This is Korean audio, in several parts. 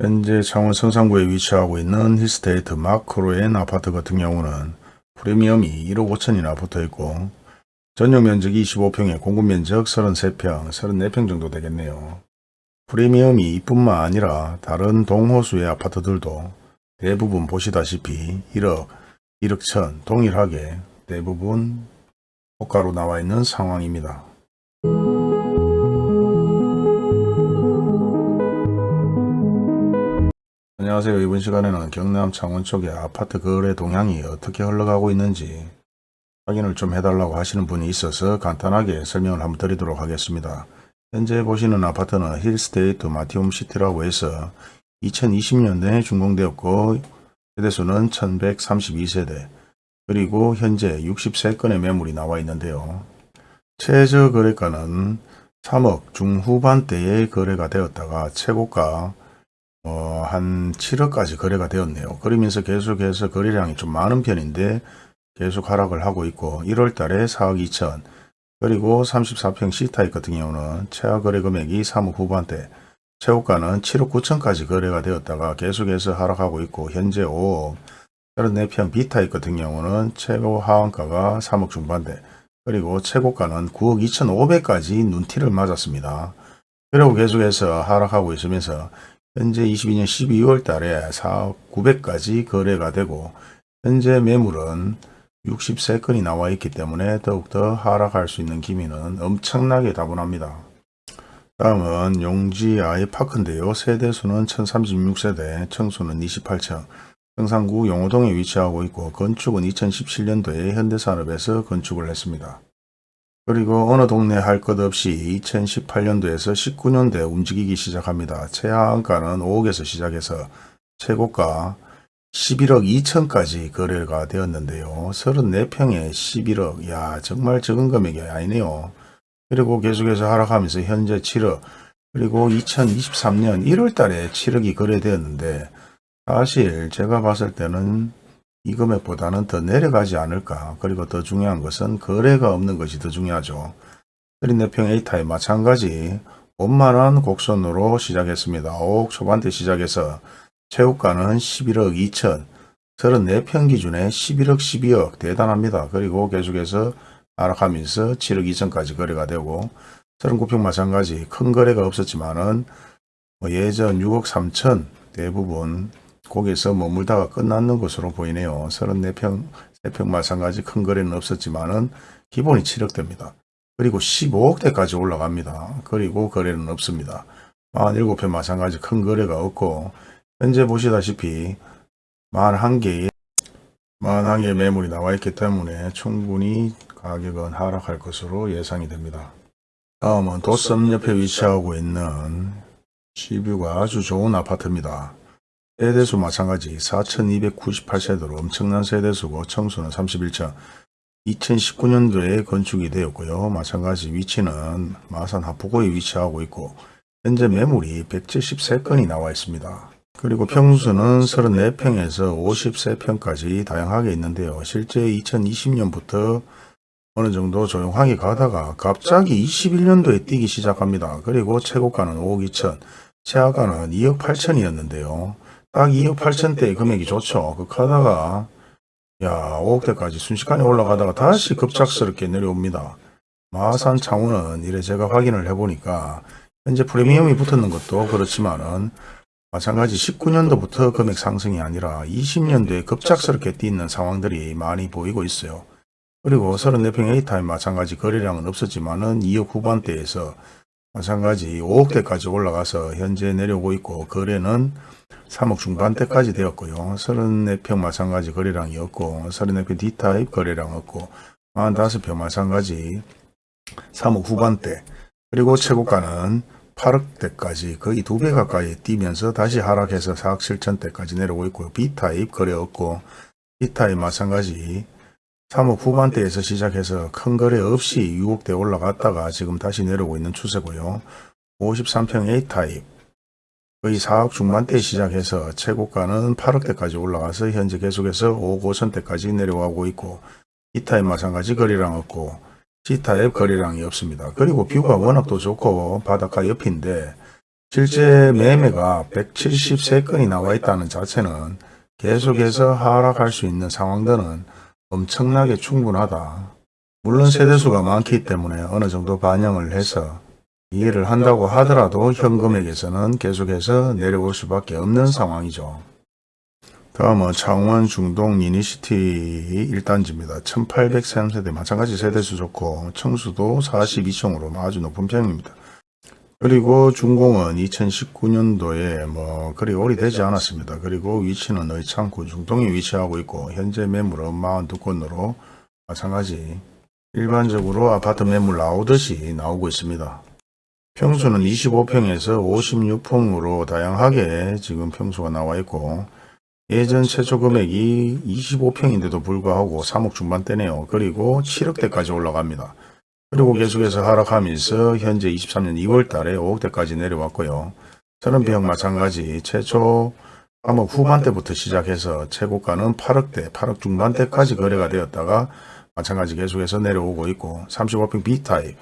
현재 창원 성산구에 위치하고 있는 힐스테이트 마크로엔 아파트 같은 경우는 프리미엄이 1억 5천이나 붙어 있고 전용 면적이 25평에 공급 면적 33평, 34평 정도 되겠네요. 프리미엄이 이뿐만 아니라 다른 동호수의 아파트들도 대부분 보시다시피 1억, 1억 천 동일하게 대부분 호가로 나와 있는 상황입니다. 안녕하세요. 이번 시간에는 경남 창원 쪽의 아파트 거래 동향이 어떻게 흘러가고 있는지 확인을 좀 해달라고 하시는 분이 있어서 간단하게 설명을 한번 드리도록 하겠습니다. 현재 보시는 아파트는 힐스테이트 마티움 시티라고 해서 2020년도에 준공되었고 세대수는 1132세대 그리고 현재 63건의 매물이 나와 있는데요. 최저 거래가는 3억 중후반대에 거래가 되었다가 최고가 어, 한 7억까지 거래가 되었네요. 그러면서 계속해서 거래량이 좀 많은 편인데 계속 하락을 하고 있고 1월 달에 4억 2천 그리고 34평 C타입 같은 경우는 최하 거래 금액이 3억 후반대 최고가는 7억 9천까지 거래가 되었다가 계속해서 하락하고 있고 현재 5억 34평 B타입 같은 경우는 최고 하한가가 3억 중반대 그리고 최고가는 9억 2천 5백까지 눈티를 맞았습니다. 그리고 계속해서 하락하고 있으면서 현재 22년 12월 달에 4억 900까지 거래가 되고 현재 매물은 63건이 나와 있기 때문에 더욱더 하락할 수 있는 기미는 엄청나게 다분합니다. 다음은 용지 아이파크인데요. 세대수는 1036세대, 청수는 28층, 성산구 용호동에 위치하고 있고 건축은 2017년도에 현대산업에서 건축을 했습니다. 그리고 어느 동네 할 것 없이 2018년도에서 19년도에 움직이기 시작합니다. 최하한가는 5억에서 시작해서 최고가 11억 2천까지 거래가 되었는데요. 34평에 11억, 야 정말 적은 금액이 아니네요. 그리고 계속해서 하락하면서 현재 7억, 그리고 2023년 1월 달에 7억이 거래되었는데 사실 제가 봤을 때는 이 금액보다는 더 내려가지 않을까. 그리고 더 중요한 것은 거래가 없는 것이 더 중요하죠. 34평 A타입 마찬가지 5만원 곡선으로 시작했습니다. 5억 초반대 시작해서 최고가는 11억 2천 34평 기준에 11억 12억 대단합니다. 그리고 계속해서 하락하면서 7억 2천까지 거래가 되고 39평 마찬가지 큰 거래가 없었지만은 뭐 예전 6억 3천 대부분 거기에서 머물다가 끝났는 것으로 보이네요. 34평, 3평 마찬가지 큰 거래는 없었지만은 기본이 7억대입니다. 그리고 15억대까지 올라갑니다. 그리고 거래는 없습니다. 47평 마찬가지 큰 거래가 없고 현재 보시다시피 41개의 41개의 매물이 나와 있기 때문에 충분히 가격은 하락할 것으로 예상이 됩니다. 다음은 도섬 옆에 위치하고 있는 시뷰가 아주 좋은 아파트입니다. 세대수 마찬가지 4298세대로 엄청난 세대수고 청수는 31층 2019년도에 건축이 되었고요. 마찬가지 위치는 마산 하포구에 위치하고 있고 현재 매물이 173건이 나와 있습니다. 그리고 평수는 34평에서 53평까지 다양하게 있는데요. 실제 2020년부터 어느 정도 조용하게 가다가 갑자기 21년도에 뛰기 시작합니다. 그리고 최고가는 5억 2천, 최하가는 2억 8천이었는데요. 딱 2억 8천대의 금액이 좋죠. 그 가다가 야 5억대까지 순식간에 올라가다가 다시 급작스럽게 내려옵니다. 마산 창원은 이래 제가 확인을 해보니까 현재 프리미엄이 붙었는 것도 그렇지만은 마찬가지 19년도부터 금액 상승이 아니라 20년도에 급작스럽게 뛰는 상황들이 많이 보이고 있어요. 그리고 34평 A타임 마찬가지 거래량은 없었지만은 2억 후반대에서 마찬가지 5억대까지 올라가서 현재 내려오고 있고 거래는 3억 중반대까지 되었고요. 34평 마찬가지 거래량이었고 34평 D타입 거래량 없고 45평 마찬가지 3억 후반대 그리고 최고가는 8억대까지 거의 두 배 가까이 뛰면서 다시 하락해서 4억 7천대까지 내려오고 있고요. B타입 거래 없고 D타입 마찬가지 3억 후반대에서 시작해서 큰 거래 없이 6억대 올라갔다가 지금 다시 내려오고 있는 추세고요. 53평 A타입 거의 4억 중반대 시작해서 최고가는 8억대까지 올라가서 현재 계속해서 5억 5천대까지 내려가고 있고 E타입 마찬가지 거래량 없고 C타입 거래량이 없습니다. 그리고 뷰가 워낙 또 좋고 바닷가 옆인데 실제 매매가 173건이 나와 있다는 자체는 계속해서 하락할 수 있는 상황들은 엄청나게 충분하다. 물론 세대수가 많기 때문에 어느 정도 반영을 해서 이해를 한다고 하더라도 현금액에서는 계속해서 내려올 수밖에 없는 상황이죠. 다음은 창원 중동 유니시티 1단지입니다. 1803세대 마찬가지 세대수 좋고 층수도 42층으로 아주 높은 편입니다. 그리고 준공은 2019년도에 뭐 그리 오래되지 않았습니다. 그리고 위치는 의창구 중동에 위치하고 있고 현재 매물은 42건으로 마찬가지 일반적으로 아파트 매물 나오듯이 나오고 있습니다. 평수는 25평에서 56평으로 다양하게 지금 평수가 나와 있고 예전 최초 금액이 25평인데도 불구하고 3억 중반대네요. 그리고 7억대까지 올라갑니다. 그리고 계속해서 하락하면서 현재 23년 2월 달에 5억대까지 내려왔고요. 30평 마찬가지 최초 3억 후반대부터 시작해서 최고가는 8억대, 8억 중반대까지 거래가 되었다가 마찬가지 계속해서 내려오고 있고 35평 B타입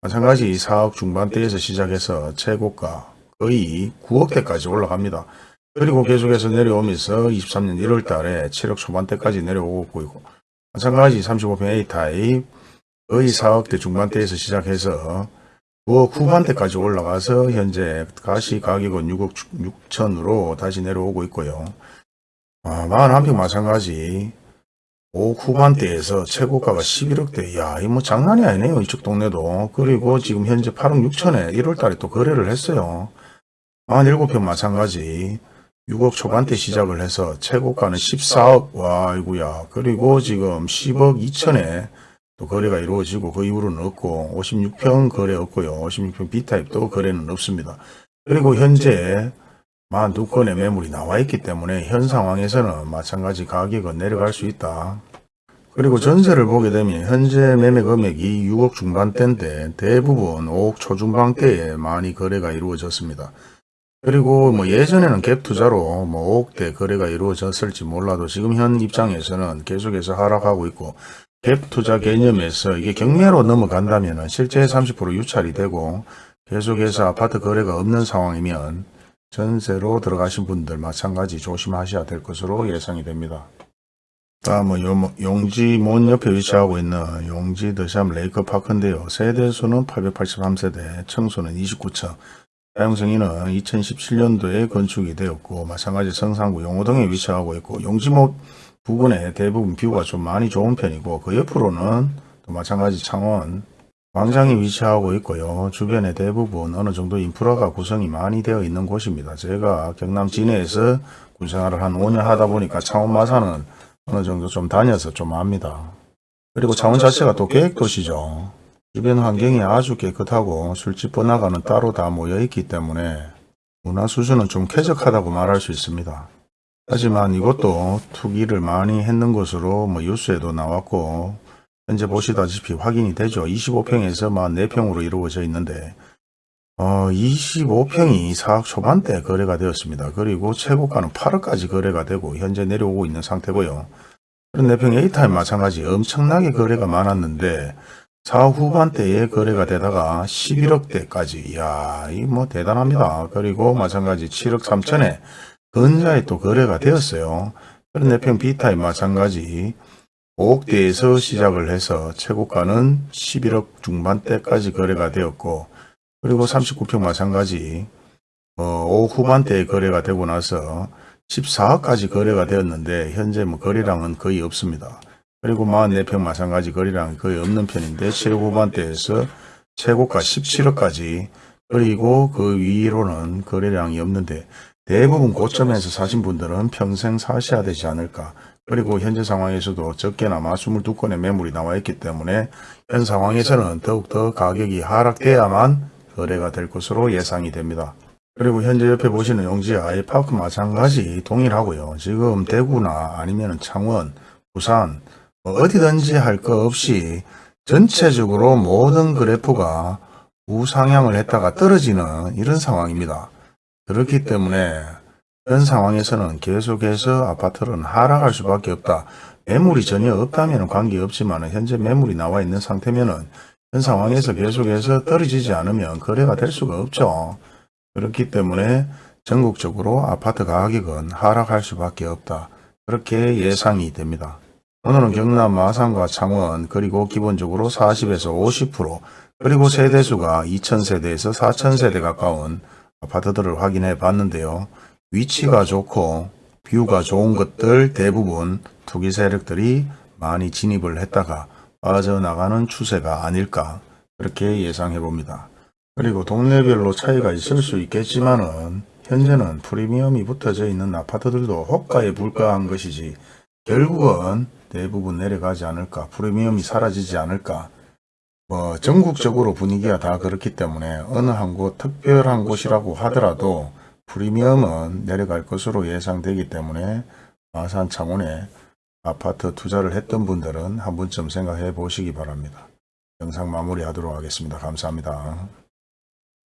마찬가지 4억 중반대에서 시작해서 최고가 거의 9억대까지 올라갑니다. 그리고 계속해서 내려오면서 23년 1월 달에 7억 초반대까지 내려오고 있고 마찬가지 35평 A타입 거의 4억대 중반대에서 시작해서 9억 후반대까지 올라가서 현재 가시 가격은 6억 6천으로 다시 내려오고 있고요. 아, 41평 마찬가지 5억 후반대에서 최고가가 11억대. 야, 이 뭐 장난이 아니네요. 이쪽 동네도. 그리고 지금 현재 8억 6천에 1월 달에 또 거래를 했어요. 47평 마찬가지 6억 초반대 시작을 해서 최고가는 14억. 와, 이구야. 그리고 지금 10억 2천에 또 거래가 이루어지고 그 이후로는 없고 56평 거래 없고요. 56평 B타입도 거래는 없습니다. 그리고 현재 42건의 매물이 나와 있기 때문에 현 상황에서는 마찬가지 가격은 내려갈 수 있다. 그리고 전세를 보게 되면 현재 매매 금액이 6억 중반대인데 대부분 5억 초중반대에 많이 거래가 이루어졌습니다. 그리고 뭐 예전에는 갭 투자로 뭐 5억대 거래가 이루어졌을지 몰라도 지금 현 입장에서는 계속해서 하락하고 있고 갭 투자 개념에서 이게 경매로 넘어간다면 실제 30% 유찰이 되고 계속해서 아파트 거래가 없는 상황이면 전세로 들어가신 분들 마찬가지 조심하셔야 될 것으로 예상이 됩니다. 다음은 요- 용지 몬 옆에 위치하고 있는 용지 더샵 레이커 파크인데요. 세대수는 883세대, 청소는 29층, 사용승인은 2017년도에 건축이 되었고 마찬가지 성산구 용호동에 위치하고 있고 용지모 부근에 대부분 뷰가 좀 많이 좋은 편이고 그 옆으로는 또 마찬가지 창원 광장이 위치하고 있고요. 주변에 대부분 어느 정도 인프라가 구성이 많이 되어 있는 곳입니다. 제가 경남 진해에서 군생활을 한 5년 하다 보니까 창원 마산은 어느 정도 좀 다녀서 좀 압니다. 그리고 창원 자체가 또 계획도시죠. 주변 환경이 아주 깨끗하고 술집 번화가는 따로 다 모여 있기 때문에 문화 수준은 좀 쾌적하다고 말할 수 있습니다. 하지만 이것도 투기를 많이 했는 것으로 뭐 뉴스에도 나왔고 현재 보시다시피 확인이 되죠. 25평에서 44평으로 이루어져 있는데 어, 25평이 4억 초반대 거래가 되었습니다. 그리고 최고가는 8억까지 거래가 되고 현재 내려오고 있는 상태고요. 34평 A타임 마찬가지 엄청나게 거래가 많았는데 4억 후반대에 거래가 되다가 11억대까지 이야 이 뭐 대단합니다. 그리고 마찬가지 7억 3천에 근자에 또 거래가 되었어요. 34평 B타입 마찬가지 5억대에서 시작을 해서 최고가는 11억 중반대까지 거래가 되었고 그리고 39평 마찬가지 어, 5억 후반대에 거래가 되고 나서 14억까지 거래가 되었는데 현재 뭐 거래량은 거의 없습니다. 그리고 44평 마찬가지 거래량이 거의 없는 편인데 7억 후반대에서 최고가 17억까지 그리고 그 위로는 거래량이 없는데 대부분 고점에서 사신 분들은 평생 사셔야 되지 않을까. 그리고 현재 상황에서도 적게나마 22건의 매물이 나와 있기 때문에 현 상황에서는 더욱더 가격이 하락돼야만 거래가 될 것으로 예상이 됩니다. 그리고 현재 옆에 보시는 용지 아이파크 마찬가지 동일하고요. 지금 대구나 아니면 창원, 부산 뭐 어디든지 할 거 없이 전체적으로 모든 그래프가 우상향을 했다가 떨어지는 이런 상황입니다. 그렇기 때문에 이런 상황에서는 계속해서 아파트는 하락할 수밖에 없다. 매물이 전혀 없다면 관계없지만 현재 매물이 나와 있는 상태면은 현 상황에서 계속해서 떨어지지 않으면 거래가 될 수가 없죠. 그렇기 때문에 전국적으로 아파트 가격은 하락할 수밖에 없다. 그렇게 예상이 됩니다. 오늘은 경남 마산과 창원 그리고 기본적으로 40에서 50% 그리고 세대수가 2000세대에서 4000세대 가까운 아파트들을 확인해 봤는데요. 위치가 좋고 뷰가 좋은 것들 대부분 투기 세력들이 많이 진입을 했다가 빠져나가는 추세가 아닐까 그렇게 예상해 봅니다. 그리고 동네별로 차이가 있을 수 있겠지만 은 현재는 프리미엄이 붙어져 있는 아파트들도 호가에 불과한 것이지 결국은 대부분 내려가지 않을까 프리미엄이 사라지지 않을까 뭐 전국적으로 분위기가 다 그렇기 때문에 어느 한 곳 특별한 곳이라고 하더라도 프리미엄은 내려갈 것으로 예상되기 때문에 마산 창원에 아파트 투자를 했던 분들은 한 번쯤 생각해 보시기 바랍니다. 영상 마무리하도록 하겠습니다. 감사합니다.